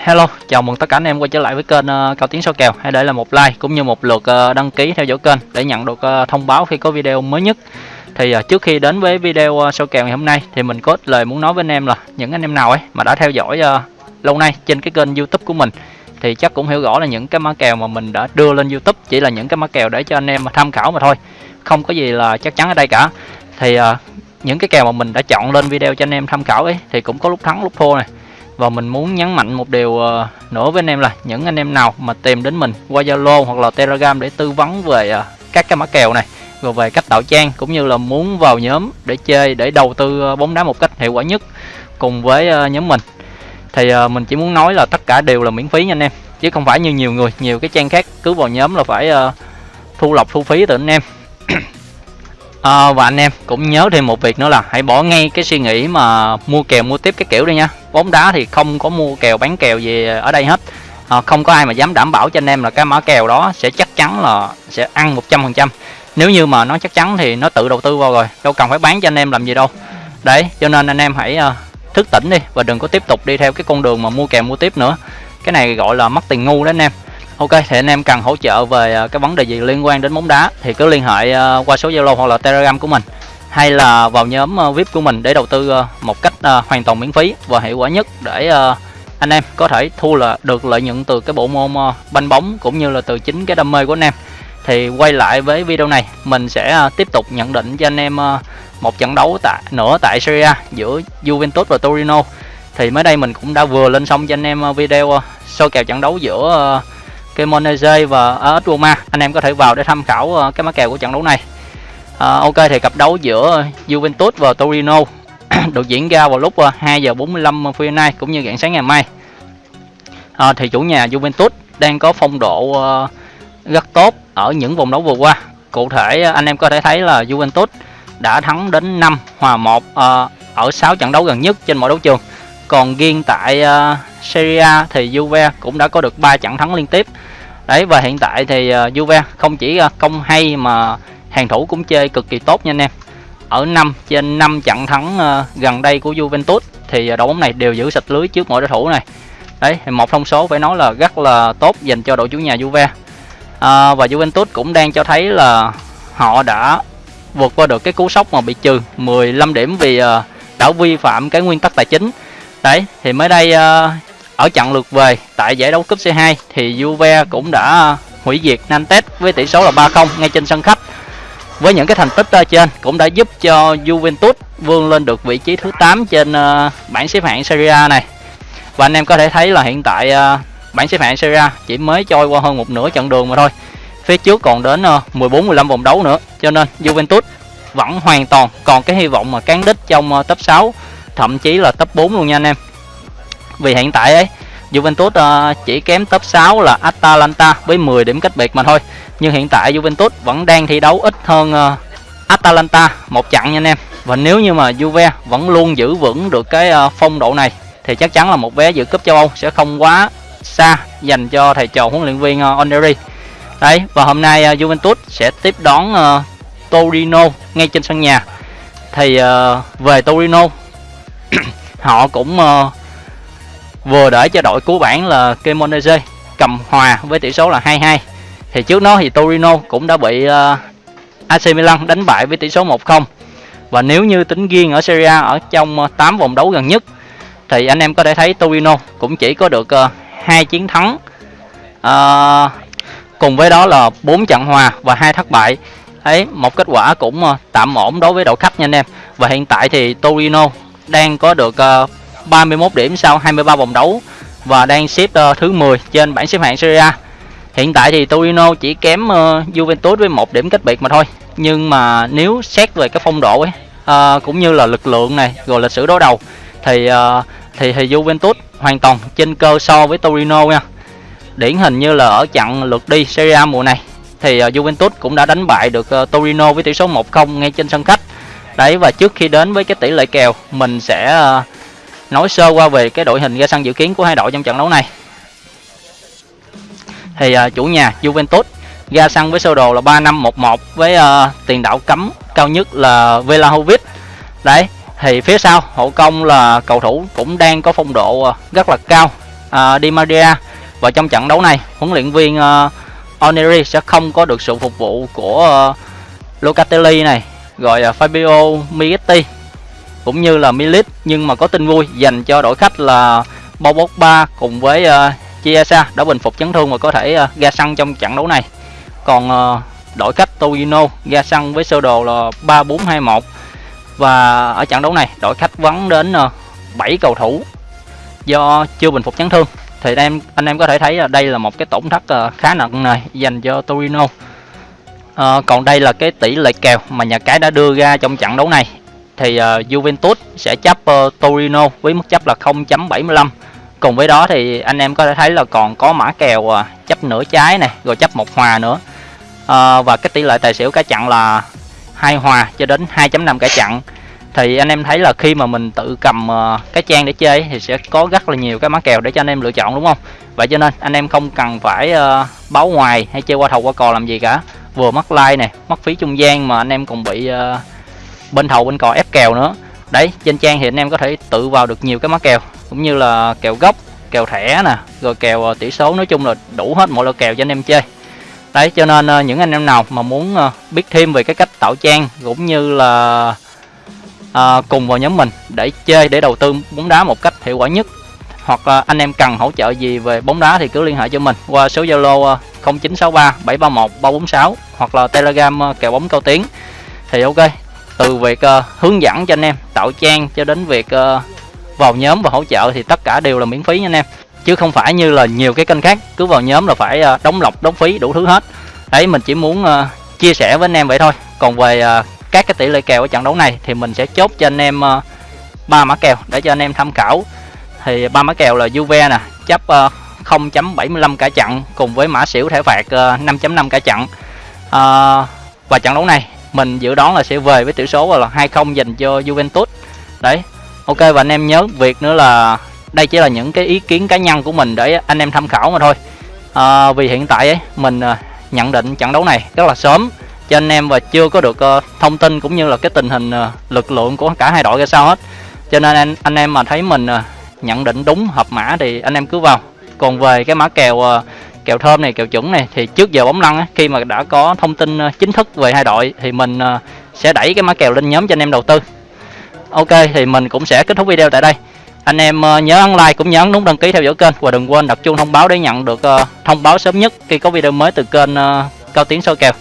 Hello, chào mừng tất cả anh em quay trở lại với kênh uh, Cao Tiến Số Kèo. Hãy để lại một like cũng như một lượt uh, đăng ký theo dõi kênh để nhận được uh, thông báo khi có video mới nhất. Thì uh, trước khi đến với video uh, số kèo ngày hôm nay thì mình có ít lời muốn nói với anh em là những anh em nào ấy mà đã theo dõi uh, lâu nay trên cái kênh youtube của mình thì chắc cũng hiểu rõ là những cái mã kèo mà mình đã đưa lên youtube chỉ là những cái mã kèo để cho anh em tham khảo mà thôi Không có gì là chắc chắn ở đây cả. Thì uh, những cái kèo mà mình đã chọn lên video cho anh em tham khảo ấy thì cũng có lúc thắng lúc thua này và mình muốn nhấn mạnh một điều ờ, nữa với anh em là những anh em nào mà tìm đến mình qua Zalo hoặc là Telegram để tư vấn về ờ, các cái mã kèo này, rồi về cách tạo trang cũng như là muốn vào nhóm để chơi, để đầu tư ờ, bóng đá một cách hiệu quả nhất cùng với nhóm mình, thì mình chỉ muốn nói là tất cả đều là miễn phí nha anh em, chứ không phải như nhiều người, nhiều cái trang khác cứ vào nhóm là phải thu lọc thu phí từ anh em à, và anh em cũng nhớ thêm một việc nữa là hãy bỏ ngay cái suy nghĩ mà mua kèo mua tiếp cái kiểu đi nha. Bóng đá thì không có mua kèo bán kèo gì ở đây hết. À, không có ai mà dám đảm bảo cho anh em là cái mã kèo đó sẽ chắc chắn là sẽ ăn 100% nếu như mà nó chắc chắn thì nó tự đầu tư vào rồi đâu cần phải bán cho anh em làm gì đâu. Đấy cho nên anh em hãy uh, thức tỉnh đi và đừng có tiếp tục đi theo cái con đường mà mua kèo mua tiếp nữa. Cái này gọi là mất tiền ngu đó anh em. Ok thì anh em cần hỗ trợ về à, cái vấn đề gì liên quan đến bóng đá thì cứ liên hệ à, qua số Zalo hoặc là Telegram của mình hay là vào nhóm à, VIP của mình để đầu tư một cách hoàn toàn miễn phí và hiệu quả nhất để anh em có thể thu là được lợi nhuận từ cái bộ môn banh bóng cũng như là từ chính cái đam mê của anh em. Thì quay lại với video này, mình sẽ tiếp tục nhận định cho anh em một trận đấu tại nữa tại Serie A giữa Juventus và Torino. Thì mới đây mình cũng đã vừa lên xong cho anh em video soi kèo trận đấu giữa cái và à, AS Roma anh em có thể vào để tham khảo à, cái mã kèo của trận đấu này. À, ok thì cặp đấu giữa Juventus và Torino được diễn ra vào lúc à, 2 giờ 45 phút nay cũng như rạng sáng ngày mai. À, thì chủ nhà Juventus đang có phong độ uh, rất tốt ở những vòng đấu vừa qua. Cụ thể anh em có thể thấy là Juventus đã thắng đến 5 hòa 1 uh, ở 6 trận đấu gần nhất trên mọi đấu trường còn riêng tại uh, Serie A thì Juve cũng đã có được 3 trận thắng liên tiếp. Đấy và hiện tại thì uh, Juve không chỉ uh, công hay mà hàng thủ cũng chơi cực kỳ tốt nha anh em. Ở 5 trên 5 trận thắng uh, gần đây của Juventus thì uh, đội bóng này đều giữ sạch lưới trước mọi đối thủ này. Đấy một thông số phải nói là rất là tốt dành cho đội chủ nhà Juve. Uh, và Juventus cũng đang cho thấy là họ đã vượt qua được cái cú sốc mà bị trừ 15 điểm vì uh, đã vi phạm cái nguyên tắc tài chính đấy thì mới đây ờ, ở trận lượt về tại giải đấu cúp C2 thì Juve cũng đã hủy diệt Nantes với tỷ số là 3-0 ngay trên sân khách. Với những cái thành tích trên cũng đã giúp cho Juventus vươn lên được vị trí thứ 8 trên ờ, bảng xếp hạng Serie A này. Và anh em có thể thấy là hiện tại ờ, bảng xếp hạng Serie A chỉ mới trôi qua hơn một nửa chặng đường mà thôi. Phía trước còn đến 14 15 vòng đấu nữa. Cho nên Juventus vẫn hoàn toàn còn cái hy vọng mà cán đích trong top 6, thậm chí là top 4 luôn nha anh em. Vì hiện tại ấy, Juventus ờ, chỉ kém top 6 là Atalanta với 10 điểm cách biệt mà thôi. Nhưng hiện tại Juventus vẫn đang thi đấu ít hơn ờ, Atalanta một trận nha anh em. Và nếu như mà Juve vẫn luôn giữ vững được cái ờ, phong độ này, thì chắc chắn là một vé dự cúp châu Âu sẽ không quá xa dành cho thầy trò huấn luyện viên Oneri đấy, và hôm nay Juventus sẽ tiếp đón Torino ngay trên sân nhà. Thì về Torino họ cũng uh, vừa để cho đội cứu bản là Cremonese cầm hòa với tỷ số là 2-2 thì trước đó thì Torino cũng đã bị ờ, uh, AC Milan đánh bại với tỷ số 1-0 và nếu như tính riêng ở Serie A ở trong ờ, uh, 8 vòng đấu gần nhất thì anh em có thể thấy Torino cũng chỉ có được uh, 2 chiến thắng uh, cùng với đó là 4 trận hòa và hai thất bại. Ấy một kết quả cũng uh, tạm ổn đối với đội khách nha anh em. Và hiện tại thì Torino đang có được ờ, uh, 31 điểm sau 23 vòng đấu và đang xếp uh, thứ 10 trên bảng xếp hạng Serie A. Hiện tại thì Torino chỉ kém uh, Juventus với một điểm cách biệt mà thôi. Nhưng mà nếu xét về cái phong độ ấy uh, cũng như là lực lượng này rồi lịch sử đối đầu thì uh, thì thì Juventus hoàn toàn trên cơ so với Torino nha. Điển hình như là ở trận lượt đi Serie A mùa này thì uh, Juventus cũng đã đánh bại được uh, Torino với tỷ số 1-0 ngay trên sân khách. Đấy và trước khi đến với cái tỷ lệ kèo mình sẽ ờ, nói sơ qua về cái đội hình ra sân dự kiến của hai đội trong trận đấu này. Thì uh, chủ nhà Juventus ra sân với sơ đồ là 3511 với uh, tiền đạo cấm cao nhất là Velahovic. đấy thì phía sau hậu công là cầu thủ cũng đang có phong độ uh, rất là cao uh, Di Maria. Và trong trận đấu này huấn luyện viên uh, Oneri sẽ không có được sự phục vụ của uh, Locatelli này rồi là Fabio Migetti cũng như là Milit nhưng mà có tin vui dành cho đội khách là Bobokba cùng với uh, Chiesa đã bình phục chấn thương và có thể uh, ra sân trong trận đấu này. Còn uh, đội khách Torino ra sân với sơ đồ là 3-4-2-1 và ở trận đấu này đội khách vắng đến à, uh, 7 cầu thủ do chưa bình phục chấn thương. Thì anh em anh em có thể thấy là đây là một cái tổn thất uh, khá nặng này dành cho Torino à, còn đây là cái tỷ lệ kèo mà nhà cái đã đưa ra trong trận đấu này. Thì uh, Juventus sẽ chấp uh, Torino với mức chấp là 0.75 cùng với đó thì anh em có thể thấy là còn có mã kèo uh, chấp nửa trái này rồi chấp một hòa nữa. Uh, và cái tỷ lệ tài xỉu cả chặn là hai hòa cho đến 2.5 cả chặn thì anh em thấy là khi mà mình tự cầm uh, cái trang để chơi thì sẽ có rất là nhiều cái mã kèo để cho anh em lựa chọn đúng không? Vậy cho nên anh em không cần phải uh, báo ngoài hay chơi qua thầu qua cò làm gì cả vừa mất like này mất phí trung gian mà anh em còn bị uh, bên thầu bên cò ép kèo nữa. Đấy trên trang thì anh em có thể tự vào được nhiều cái mã kèo cũng như là kèo gốc kèo thẻ nè rồi kèo ờ, tỷ số nói chung là đủ hết mọi loại kèo cho anh em chơi. Đấy cho nên uh, những anh em nào mà muốn uh, biết thêm về cái cách tạo trang cũng như là uh, cùng vào nhóm mình để chơi để đầu tư bóng đá một cách hiệu quả nhất hoặc uh, anh em cần hỗ trợ gì về bóng đá thì cứ liên hệ cho mình qua số Zalo uh, 0963 731 346 hoặc là Telegram ờ, kèo bóng cao tiếng. Thì ok từ việc uh, hướng dẫn cho anh em tạo trang cho đến việc uh, vào nhóm và hỗ trợ thì tất cả đều là miễn phí nha anh em. Chứ không phải như là nhiều cái kênh khác cứ vào nhóm là phải uh, đóng lọc đóng phí đủ thứ hết. Đấy mình chỉ muốn uh, chia sẻ với anh em vậy thôi. Còn về uh, các cái tỷ lệ kèo ở trận đấu này thì mình sẽ chốt cho anh em ba uh, mã kèo để cho anh em tham khảo. Thì ba mã kèo là Juve nè chấp uh, 0.75 cả trận cùng với mã xỉu thẻ phạt ờ, 5.5 cả trận à, ờ, và trận đấu này mình dự đoán là sẽ về với tỷ số là 2-0 dành cho Juventus. Đấy ok và anh em nhớ việc nữa là đây chỉ là những cái ý kiến cá nhân của mình để anh em tham khảo mà thôi. À, vì hiện tại ấy mình nhận định trận đấu này rất là sớm cho anh em và chưa có được uh, thông tin cũng như là cái tình hình uh, lực lượng của cả hai đội ra sao hết. Cho nên anh anh em mà thấy mình uh, nhận định đúng hợp mã thì anh em cứ vào còn về cái mã kèo ờ, kèo thơm này, kèo chuẩn này, thì trước giờ bóng lăn khi mà đã có thông tin ờ, chính thức về hai đội thì mình ờ, sẽ đẩy cái mã kèo lên nhóm cho anh em đầu tư. Ok, thì mình cũng sẽ kết thúc video tại đây. Anh em nhớ ấn like cũng nhớ ấn nút đăng ký theo dõi kênh và đừng quên đặt chuông thông báo để nhận được thông báo sớm nhất khi có video mới từ kênh cao tiến soi kèo.